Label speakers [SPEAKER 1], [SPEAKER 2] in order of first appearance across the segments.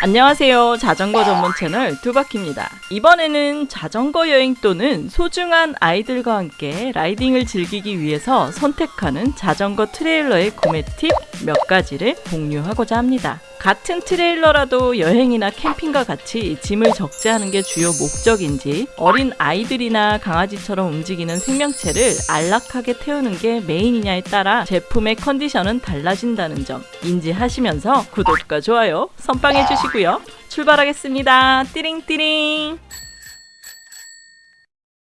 [SPEAKER 1] 안녕하세요. 자전거 전문 채널 두바키입니다. 이번에는 자전거 여행 또는 소중한 아이들과 함께 라이딩을 즐기기 위해서 선택하는 자전거 트레일러의 구매 팁 몇 가지를 공유하고자 합니다. 같은 트레일러라도 여행이나 캠핑과 같이 짐을 적재하는 게 주요 목적인지 어린 아이들이나 강아지처럼 움직이는 생명체를 안락하게 태우는 게 메인이냐에 따라 제품의 컨디션은 달라진다는 점 인지하시면서 구독과 좋아요 선빵해 주시고 요. 출발하겠습니다. 띠링띠링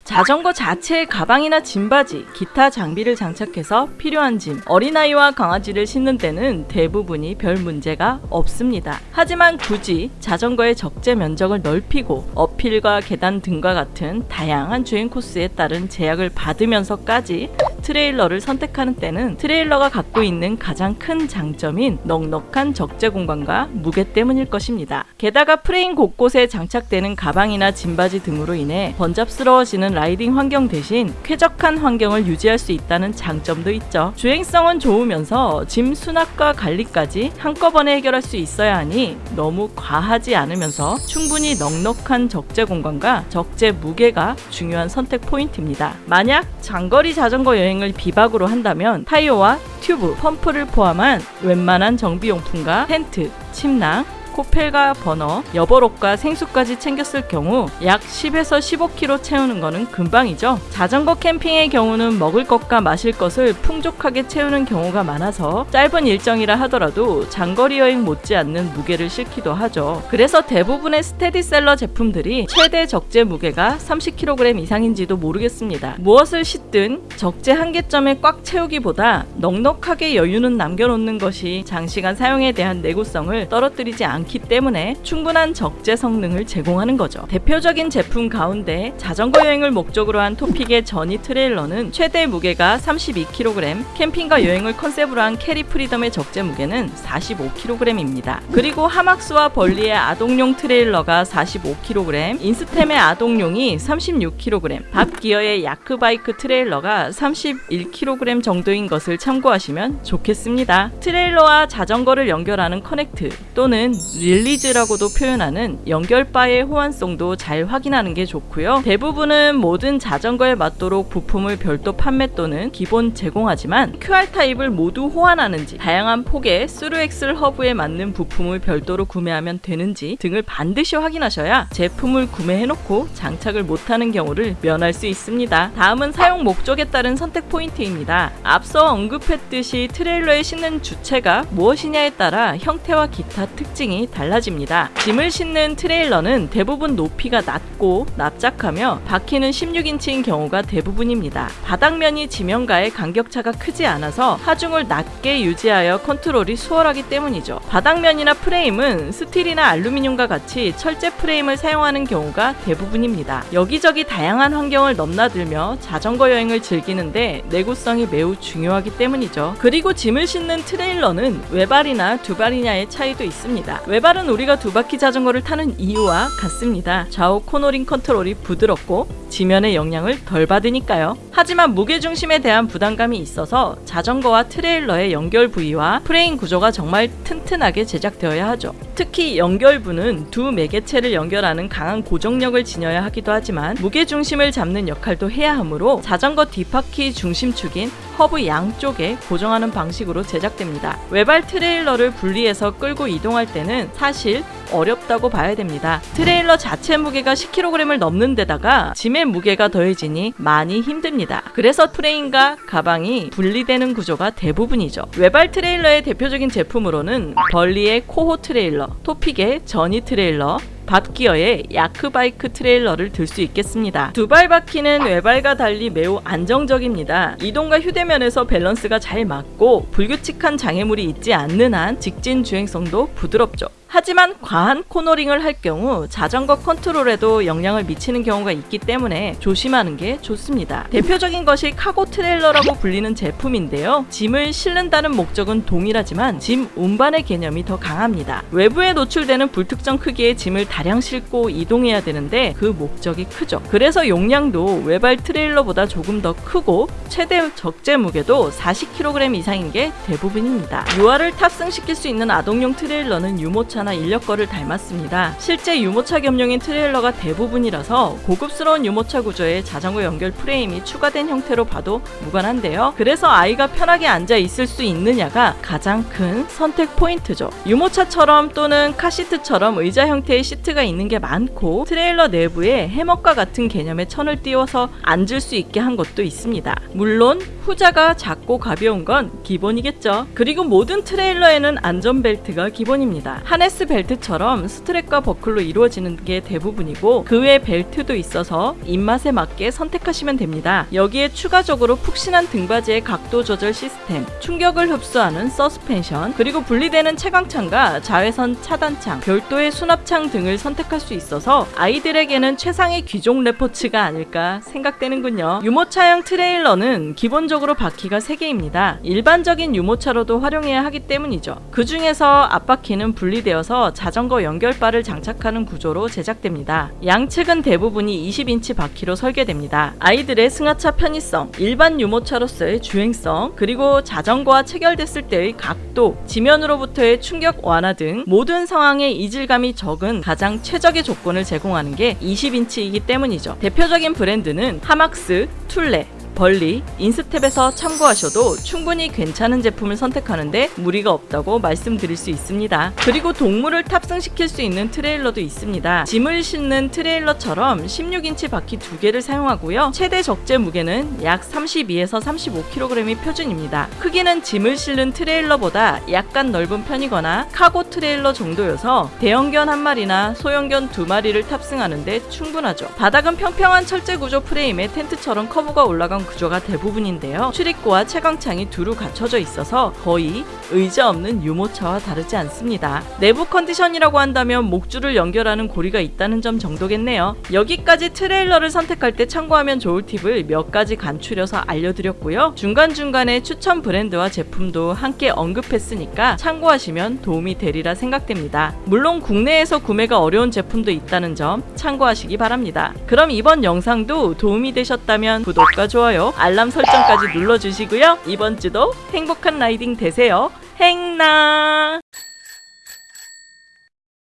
[SPEAKER 1] 자전거 자체의 가방이나 짐받이, 기타 장비를 장착해서 필요한 짐, 어린아이와 강아지를 싣는 데는 대부분이 별 문제가 없습니다. 하지만 굳이 자전거의 적재 면적을 넓히고 uphill과 계단 등과 같은 다양한 주행 코스에 따른 제약을 받으면서까지 트레일러를 선택하는 때는 트레일러가 갖고 있는 가장 큰 장점인 넉넉한 적재 공간과 무게 때문일 것입니다. 게다가 프레임 곳곳에 장착되는 가방이나 짐받이 등으로 인해 번잡스러워지는 라이딩 환경 대신 쾌적한 환경을 유지할 수 있다는 장점도 있죠. 주행성은 좋으면서 짐 수납과 관리까지 한꺼번에 해결할 수 있어야 하니 너무 과하지 않으면서 충분히 넉넉한 적재 공간과 적재 무게가 중요한 선택 포인트입니다. 만약 장거리 자전거 여행 여행을 비박으로 한다면 타이어와 튜브, 펌프를 포함한 웬만한 정비용품과 텐트, 침낭, 코펠과 버너, 여벌옷과 생수까지 챙겼을 경우 약 10에서 15kg 채우는 것은 금방이죠. 자전거 캠핑의 경우는 먹을 것과 마실 것을 풍족하게 채우는 경우가 많아서 짧은 일정이라 하더라도 장거리 여행 못지않는 무게를 싣기도 하죠. 그래서 대부분의 스테디셀러 제품들이 최대 적재 무게가 30kg 이상인지도 모르겠습니다. 무엇을 싣든 적재 한계점에 꽉 채우기보다 넉넉하게 여유는 남겨놓는 것이 장시간 사용에 대한 내구성을 떨어뜨리지 않 않기 때문에 충분한 적재 성능을 제공하는 거죠. 대표적인 제품 가운데 자전거 여행을 목적으로 한 Topeak의 Journey 트레일러는 최대 무게가 32kg, 캠핑과 여행을 컨셉으로 한 Carry Freedom의 적재 무게는 45kg입니다. 그리고 Hamax와 Burley의 아동용 트레일러가 45kg, InStep의 아동용이 36kg, BOB Gear의 Yak 바이크 트레일러가 31kg 정도인 것을 참고하시면 좋겠습니다. 트레일러와 자전거를 연결하는 connect 또는 release라고도 표현하는 연결바의 호환성도 잘 확인하는 게 좋고요. 대부분은 모든 자전거에 맞도록 부품을 별도 판매 또는 기본 제공하지만 QR 타입을 모두 호환하는지 다양한 폭의 thru axle 허브에 맞는 부품을 별도로 구매하면 되는지 등을 반드시 확인하셔야 제품을 구매해놓고 장착을 못하는 경우를 면할 수 있습니다. 다음은 사용 목적에 따른 선택 포인트입니다. 앞서 언급했듯이 트레일러에 싣는 주체가 무엇이냐에 따라 형태와 기타 특징 이 달라집니다. 짐을 싣는 트레일러는 대부분 높이가 낮고 납작하며 바퀴는 16인치인 경우가 대부분입니다. 바닥면이 지면과의 간격차가 크지 않아서 하중을 낮게 유지하여 컨트롤이 수월하기 때문이죠. 바닥면이나 프레임은 스틸이나 알루미늄과 같이 철제 프레임을 사용하는 경우가 대부분입니다. 여기저기 다양한 환경을 넘나들며 자전거 여행을 즐기는데 내구성이 매우 중요하기 때문이죠. 그리고 짐을 싣는 트레일러는 외발이나 두발이냐의 차이도 있습니다. 외발은 우리가 두 바퀴 자전거를 타는 이유와 같습니다. 좌우 코너링 컨트롤이 부드럽고 지면의 영향을 덜 받으니까요. 하지만 무게중심에 대한 부담감이 있어서 자전거와 트레일러의 연결 부위와 프레임 구조가 정말 튼튼하게 제작되어야 하죠. 특히 연결부는 두 매개체를 연결하는 강한 고정력을 지녀야 하기도 하지만 무게중심을 잡는 역할도 해야 하므로 자전거 뒷바퀴 중심축인 허브 양쪽에 고정하는 방식으로 제작됩니다. 외발 트레일러를 분리해서 끌고 이동할 때는 사실 어렵다고 봐야 됩니다. 트레일러 자체 무게가 10kg을 넘는 데다가 짐의 무게가 더해지니 많이 힘듭니다. 그래서 프레임과 가방이 분리되는 구조가 대부분이죠. 외발 트레일러의 대표적인 제품으로는 Burley의 Coho 트레일러, Topeak의 Journey 트레일러, BOB Gear의 Yak 바이크 트레일러를 들 수 있겠습니다. 두발 바퀴는 외발과 달리 매우 안정적입니다. 이동과 휴대면에서 밸런스가 잘 맞고 불규칙한 장애물이 있지 않는 한 직진 주행성도 부드럽죠. 하지만 과한 코너링을 할 경우 자전거 컨트롤에도 영향을 미치는 경우가 있기 때문에 조심하는 게 좋습니다. 대표적인 것이 카고 트레일러라고 불리는 제품인데요. 짐을 실는다는 목적은 동일하지만 짐 운반의 개념이 더 강합니다. 외부에 노출되는 불특정 크기의 짐을 다량 싣고 이동해야 되는데 그 목적이 크죠. 그래서 용량도 외발 트레일러보다 조금 더 크고 최대 적재 무게도 40kg 이상인 게 대부분입니다. 유아를 탑승시킬 수 있는 아동용 트레일러는 유모차나 유모차나 인력거를 닮았습니다. 실제 유모차 겸용인 트레일러가 대부분이라서 고급스러운 유모차 구조에 자전거 연결 프레임이 추가된 형태로 봐도 무관한데요. 그래서 아이가 편하게 앉아 있을 수 있느냐가 가장 큰 선택 포인트죠. 유모차처럼 또는 카시트처럼 의자 형태의 시트 가 있는 게 많고 트레일러 내부에 해먹과 같은 개념의 천을 띄워서 앉을 수 있게 한 것도 있습니다. 물론 후자가 작고 가벼운 건 기본이겠죠. 그리고 모든 트레일러에는 안전벨트가 기본입니다. 하네스 벨트처럼 스트랩과 버클로 이루어지는 게 대부분이고 그 외 벨트도 있어서 입맛에 맞게 선택하시면 됩니다. 여기에 추가적으로 푹신한 등받이의 각도 조절 시스템, 충격을 흡수하는 서스펜션, 그리고 분리되는 채광창과 자외선 차단창, 별도의 수납창 등을 선택할 수 있어서 아이들에게는 최상의 귀족 레포츠가 아닐까 생각되는군요. 유모차형 트레일러는 기본적으로 바퀴가 3개입니다. 일반적인 유모차로도 활용해야 하기 때문이죠. 그 중에서 앞바퀴는 분리되어서 자전거 연결바를 장착하는 구조로 제작됩니다. 양측은 대부분이 20인치 바퀴로 설계됩니다. 아이들의 승하차 편의성, 일반 유모차로서의 주행성, 그리고 자전거와 체결됐을 때의 각도, 지면으로부터의 충격 완화 등 모든 상황에 이질감이 적은 가장 최적의 조건을 제공하는 게 20인치이기 때문이죠. 대표적인 브랜드는 하막스, 툴레, 벌리, 인스텝에서 참고하셔도 충분히 괜찮은 제품을 선택하는데 무리가 없다고 말씀드릴 수 있습니다. 그리고 동물을 탑승시킬 수 있는 트레일러도 있습니다. 짐을 싣는 트레일러처럼 16인치 바퀴 두 개를 사용하고요. 최대 적재 무게는 약 32에서 35kg이 표준입니다. 크기는 짐을 실는 트레일러보다 약간 넓은 편이거나 카고 트레일러 정도여서 대형견 한 마리나 소형견 두 마리를 탑승하는데 충분하죠. 바닥은 평평한 철제 구조 프레임에 텐트처럼 커버가 올라간 구조가 대부분인데요. 출입구와 채광창이 두루 갖춰져 있어서 거의 의자 없는 유모차와 다르지 않습니다. 내부 컨디션이라고 한다면 목줄을 연결하는 고리가 있다는 점 정도겠네요. 여기까지 트레일러를 선택할 때 참고하면 좋을 팁을 몇 가지 간추려서 알려드렸고요. 중간중간에 추천 브랜드와 제품도 함께 언급했으니까 참고하시면 도움이 되리라 생각됩니다. 물론 국내에서 구매가 어려운 제품도 있다는 점 참고하시기 바랍니다. 그럼 이번 영상도 도움이 되셨다면 구독과 좋아요, 알람 설정까지 눌러주시고요. 이번 주도 행복한 라이딩 되세요. 행나!